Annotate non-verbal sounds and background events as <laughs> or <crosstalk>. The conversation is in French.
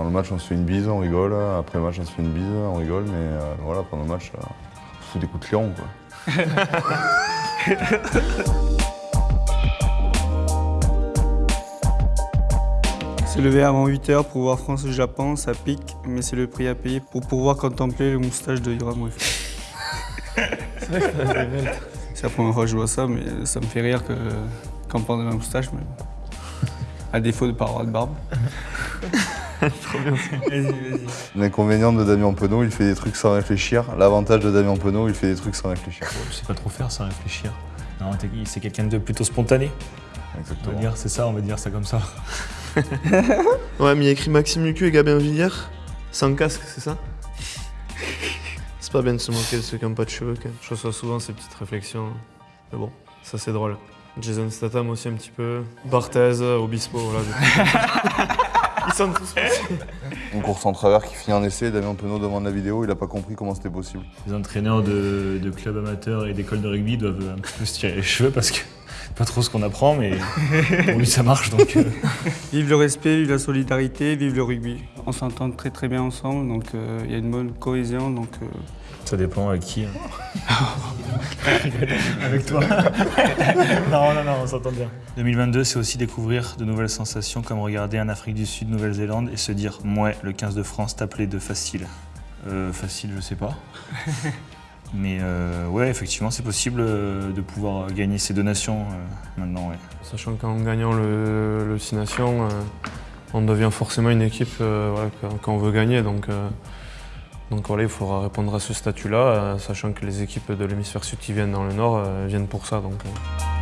Dans le match, on se fait une bise, on rigole. Après le match, on se fait une bise, on rigole. Mais euh, voilà, pendant le match, euh, on se fout des coups de lion. Quoi. <laughs> Se lever avant 8h pour voir France-Japon, ça pique, mais c'est le prix à payer pour pouvoir contempler le moustache de Yoram Wef. <laughs> c'est la première fois que je vois ça, mais ça me fait rire que quand on parle de ma moustache, mais à défaut de ne pas avoir de barbe. <laughs> <laughs> Vas-y, vas-y. L'inconvénient de Damien Penaud, il fait des trucs sans réfléchir. L'avantage de Damien Penaud, il fait des trucs sans réfléchir. Je sais pas trop faire sans réfléchir. Non, c'est quelqu'un de plutôt spontané. On va Exactement. dire, c'est ça, on va dire ça comme ça. <laughs> Ouais, mais il y a écrit Maxime Lucu et Gabin Villiers, sans casque, c'est ça? <laughs> C'est pas bien de se moquer de ceux qui n'ont pas de cheveux, quand même. Je reçois souvent ces petites réflexions. Mais bon, ça c'est drôle. Jason Statham aussi un petit peu. Barthez, Obispo, voilà. Tous <laughs> Une course en travers qui finit en essai, Damien Penaud demande la vidéo, il a pas compris comment c'était possible. Les entraîneurs de, de clubs amateurs et d'écoles de rugby doivent un petit peu se tirer les cheveux parce que c'est pas trop ce qu'on apprend, mais pour lui ça marche donc. euh, <laughs> Vive le respect, vive la solidarité, vive le rugby. On s'entend très très bien ensemble, donc euh, il y a une bonne cohésion. Donc, euh, Ça dépend avec qui. hein. <laughs> <laughs> avec toi. <laughs> non, non, non, on s'entend bien. 2022, c'est aussi découvrir de nouvelles sensations comme regarder un Afrique du Sud, Nouvelle-Zélande et se dire, ouais, le 15 de France t'appelait de facile. Euh, facile, je sais pas. <laughs> Mais euh, ouais, effectivement, c'est possible euh, de pouvoir gagner ces deux nations euh, maintenant, ouais. Sachant qu'en gagnant le, le Six Nations, euh, on devient forcément une équipe euh, voilà, que- qu'on veut gagner. Donc, euh, donc voilà, il faudra répondre à ce statut-là, euh, sachant que les équipes de l'hémisphère sud qui viennent dans le nord euh, viennent pour ça. Euh.